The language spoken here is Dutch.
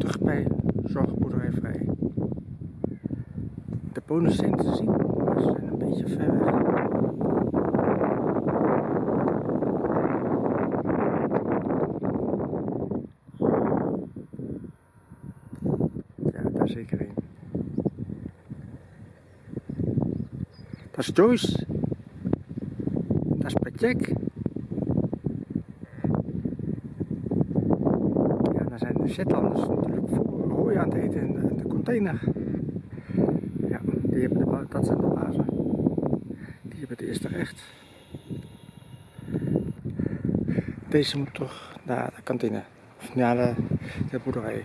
terug bij Zorgboerderij Vrij. De bonus zijn te zien, maar ze zijn een beetje ver weg. Ja, daar zeker een. Dat is Joyce. Dat is Petjek. Shetlanders natuurlijk voor hooi aan het eten in de, container. Ja, die hebben de, dat zijn de bazen. Die hebben het eerste recht. Deze moet toch naar de kantine. Of naar de, de boerderij.